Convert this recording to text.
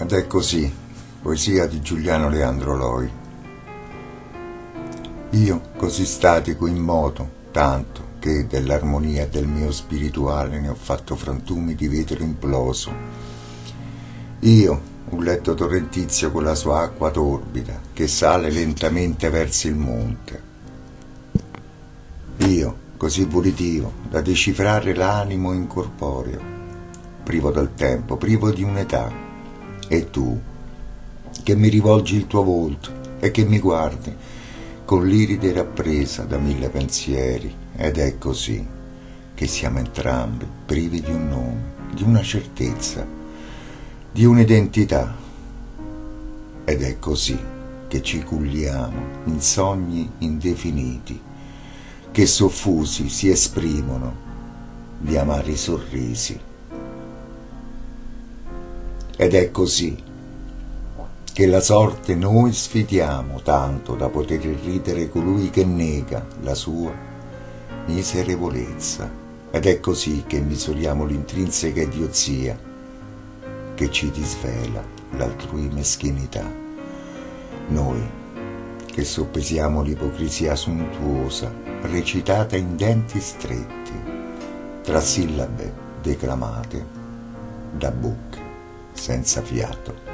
Ed è così, poesia di Giuliano Leandro Loi. Io, così statico in moto, tanto che dell'armonia del mio spirituale ne ho fatto frantumi di vetro imploso. Io, un letto torrentizio con la sua acqua torbida che sale lentamente verso il monte. Io, così volitivo da decifrare l'animo incorporeo, privo del tempo, privo di un'età. E tu, che mi rivolgi il tuo volto e che mi guardi con l'iride rappresa da mille pensieri, ed è così che siamo entrambi privi di un nome, di una certezza, di un'identità. Ed è così che ci culliamo in sogni indefiniti, che soffusi si esprimono di amari sorrisi. Ed è così che la sorte noi sfidiamo tanto da poter ridere colui che nega la sua miserevolezza. Ed è così che misuriamo l'intrinseca idiozia che ci disvela l'altrui meschinità. Noi che soppesiamo l'ipocrisia sontuosa recitata in denti stretti, tra sillabe declamate da bocche senza fiato.